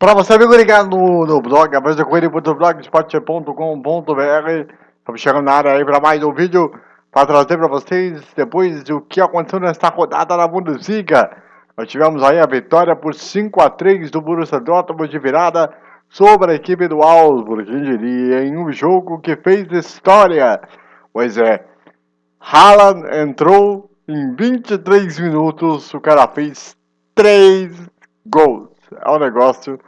Para você me ligar no, no blog, abrasacoelho.blogspot.com.br Estamos chegando na área aí para mais um vídeo para trazer para vocês depois o que aconteceu nesta rodada na Bundesliga. Nós tivemos aí a vitória por 5 a 3 do Borussia Dortmund de virada sobre a equipe do Augsburg, quem diria, em um jogo que fez história. Pois é, Haaland entrou em 23 minutos, o cara fez 3 gols. É um negócio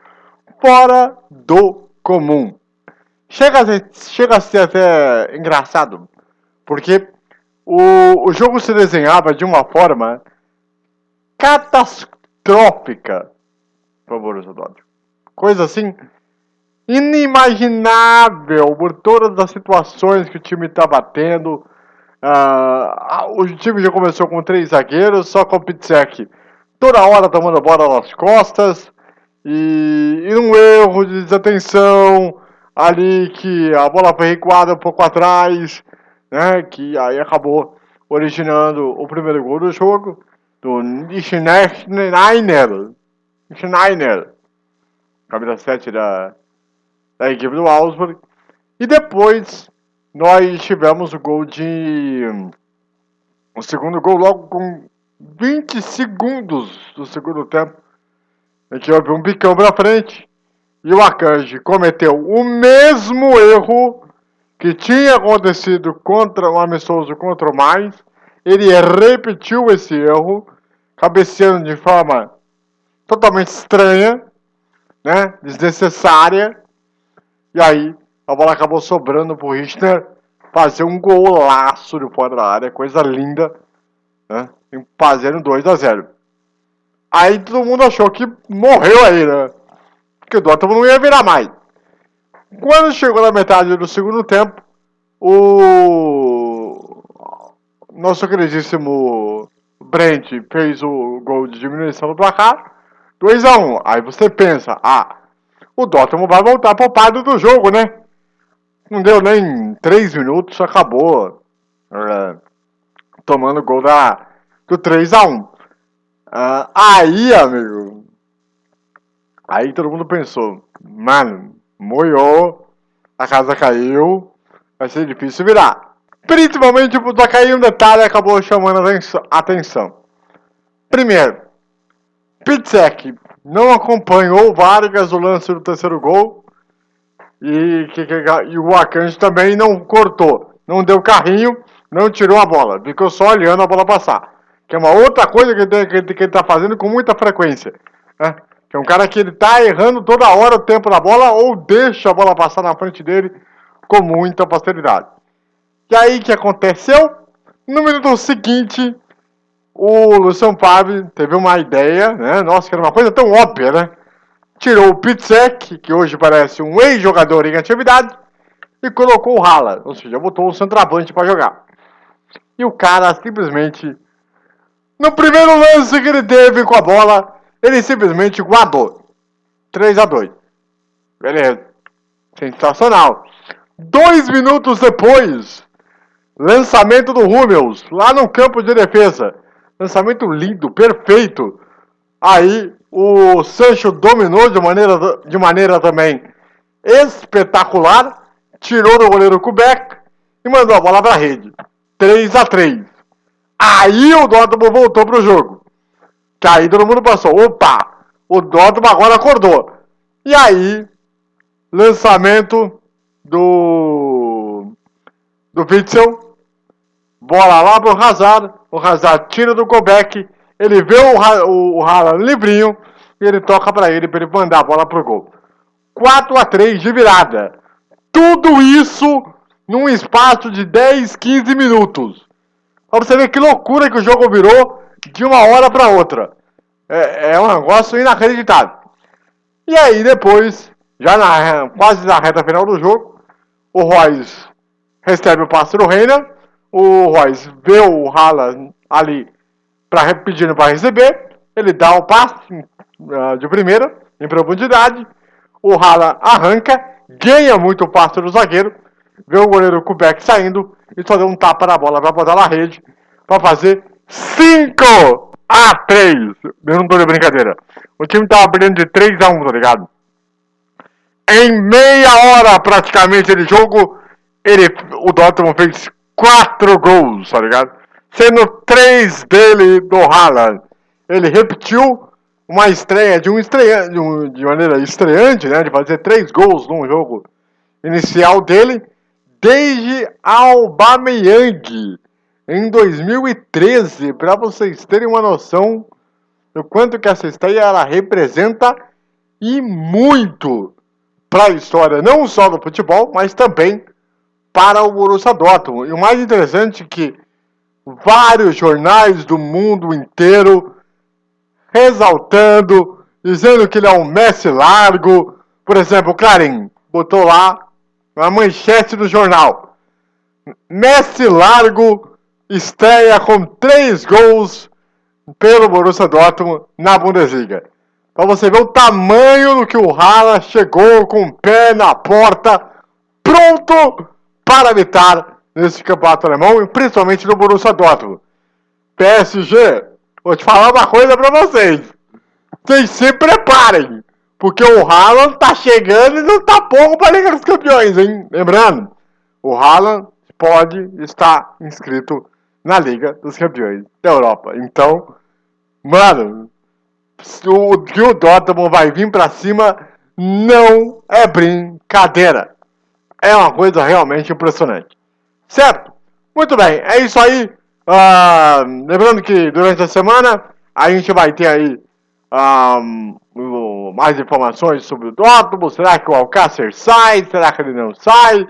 fora do comum. Chega a ser, chega a ser até engraçado, porque o, o jogo se desenhava de uma forma catastrófica para o Borussia Dortmund. Coisa assim inimaginável por todas as situações que o time estava tendo. Uh, o time já começou com três zagueiros, só com o Pitzek toda hora tomando bola nas costas. E, e um erro de desatenção ali que a bola foi recuada um pouco atrás, né? Que aí acabou originando o primeiro gol do jogo do Schneider. Schneider, camisa 7 da, da equipe do Augsburg. E depois nós tivemos o gol de. O segundo gol logo com 20 segundos do segundo tempo a gente houve um bicão pra frente e o Akanji cometeu o mesmo erro que tinha acontecido contra o amistoso contra o Mais. Ele repetiu esse erro, cabeceando de forma totalmente estranha, né, desnecessária. E aí a bola acabou sobrando pro Richner fazer um golaço de fora da área, coisa linda, né, fazendo 2 a 0. Aí todo mundo achou que morreu aí, né? Que o Dortmund não ia virar mais. Quando chegou na metade do segundo tempo, o nosso queridíssimo Brent fez o gol de diminuição do placar, 2 a 1 Aí você pensa, ah, o Dortmund vai voltar poupado do jogo, né? Não deu nem 3 minutos, acabou é, tomando gol da, do 3 a 1 Uh, aí, amigo, aí todo mundo pensou, mano, moiou, a casa caiu, vai ser difícil virar. Principalmente por cair um detalhe acabou chamando a atenção. Primeiro, Pitzek não acompanhou Vargas o lance do terceiro gol e, que, que, e o Akanji também não cortou, não deu carrinho, não tirou a bola, ficou só olhando a bola passar. Que é uma outra coisa que ele, que, que ele tá fazendo com muita frequência. Né? Que é um cara que ele tá errando toda hora o tempo da bola ou deixa a bola passar na frente dele com muita facilidade. E aí o que aconteceu? No minuto seguinte, o Luciano Favre teve uma ideia, né? Nossa, que era uma coisa tão óbvia, né? Tirou o Pitzek, que hoje parece um ex-jogador em atividade, e colocou o Hala, ou seja, botou o centroavante para jogar. E o cara simplesmente no primeiro lance que ele teve com a bola, ele simplesmente guardou. 3 a 2 Beleza. Sensacional. Dois minutos depois, lançamento do Hummels, lá no campo de defesa. Lançamento lindo, perfeito. Aí o Sancho dominou de maneira, de maneira também espetacular. Tirou do goleiro Kubek e mandou a bola para a rede. 3 a 3 Aí o Dortmund voltou pro jogo. Que aí todo mundo passou. Opa! O Dortmund agora acordou. E aí, lançamento do do Witzel. Bola lá pro Hazard. O Hazard tira do Kobeck. Ele vê o, o, o Haaland livrinho. E ele toca para ele, para ele mandar a bola pro gol. 4 a 3 de virada. Tudo isso num espaço de 10, 15 minutos. Pra você ver que loucura que o jogo virou de uma hora para outra. É, é, um negócio inacreditável. E aí depois, já na, quase na reta final do jogo, o Royce recebe o passe do Reina. O Royce vê o Haaland ali pra, pedindo para receber. Ele dá o passe uh, de primeira, em profundidade. O Haaland arranca, ganha muito o passe do zagueiro. Vê o goleiro Kubek saindo e só deu um tapa na bola para botar na rede para fazer 5 a 3. Eu não tô de brincadeira. O time tava perdendo de 3 a 1, tá ligado? Em meia hora praticamente de jogo, ele, o Dortmund fez quatro gols, tá ligado? Sendo três dele do Haaland. Ele repetiu uma estreia de um estreia, de, um, de maneira estreante, né? De fazer três gols num jogo inicial dele, desde Aubameyang em 2013, para vocês terem uma noção do quanto que essa estreia ela representa e muito para a história não só do futebol, mas também para o Borussia Dortmund. E o mais interessante é que vários jornais do mundo inteiro exaltando, dizendo que ele é um Messi largo. Por exemplo, o Clarim botou lá na manchete do jornal. Messi largo estreia com três gols pelo Borussia Dortmund na Bundesliga. Para você ver o tamanho do que o Haaland chegou com o pé na porta, pronto para habitar nesse campeonato alemão, e principalmente no Borussia Dortmund. PSG, vou te falar uma coisa para vocês. Vocês se preparem, porque o Haaland tá chegando e não tá pouco para a Liga dos Campeões, hein? Lembrando, o Haaland pode estar inscrito na Liga dos Campeões da Europa. Então, mano, o que o Dortmund vai vir para cima não é brincadeira. É uma coisa realmente impressionante. Certo? Muito bem, é isso aí. Uh, lembrando que durante a semana a gente vai ter aí um, mais informações sobre o Dortmund. Será que o Alcácer sai? Será que ele não sai?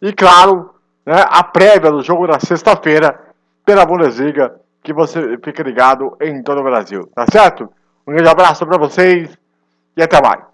E claro, né, a prévia do jogo da sexta-feira pela Bundesliga, que você fica ligado em todo o Brasil, tá certo? Um grande abraço para vocês e até mais.